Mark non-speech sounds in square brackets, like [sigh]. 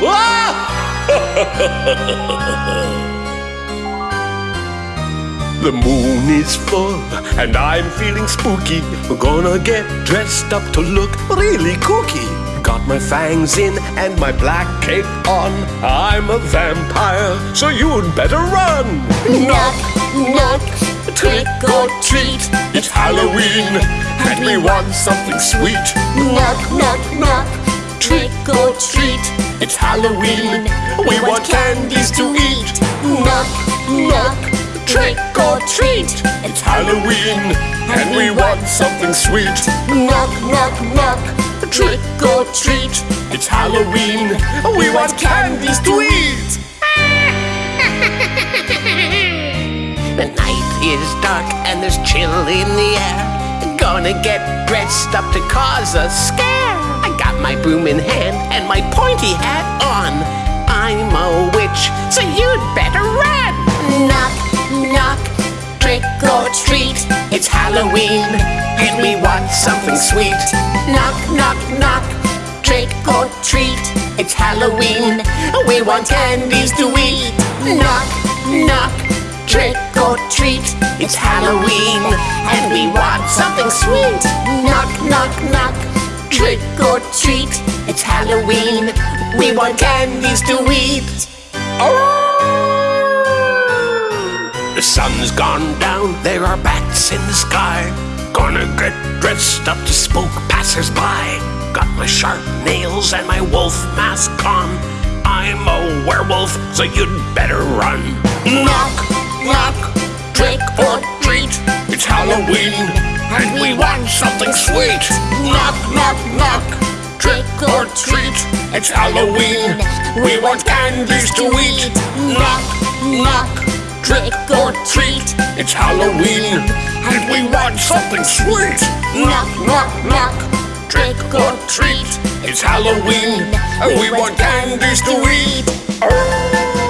[laughs] The moon is full and I'm feeling spooky. We're gonna get dressed up to look really kooky. Got my fangs in and my black cape on. I'm a vampire, so you'd better run. Knock, knock, trick or treat. It's Halloween and we want something sweet. Knock, knock, knock, trick or treat. It's Halloween, we want candies to eat. Knock, knock, trick or treat. It's Halloween and we want something sweet. Knock, knock, knock, trick or treat. It's Halloween, we want candies to eat. [laughs] The night is dark and there's chill in the air. Gonna get dressed up to cause a scare. Broom in hand and my pointy hat on. I'm a witch, so you'd better run. Knock, knock, trick or treat. It's Halloween and we want something sweet. Knock, knock, knock, trick or treat. It's Halloween, we want candies to eat. Knock, knock, trick or treat. It's Halloween and we want something sweet. Knock, knock, knock, trick or treat. It's Halloween, we want candies to eat. Oh! The sun's gone down, there are bats in the sky. Gonna get dressed up to spook passers-by. Got my sharp nails and my wolf mask on. I'm a werewolf, so you'd better run. Knock, knock, trick or treat. It's Halloween, and we want something. Knock, knock, trick or treat. It's Halloween, we want candies to eat. Knock, knock, trick or treat. It's Halloween, and we want something sweet. Knock, knock, knock, trick or treat. It's Halloween, and we want candies to eat. Oh.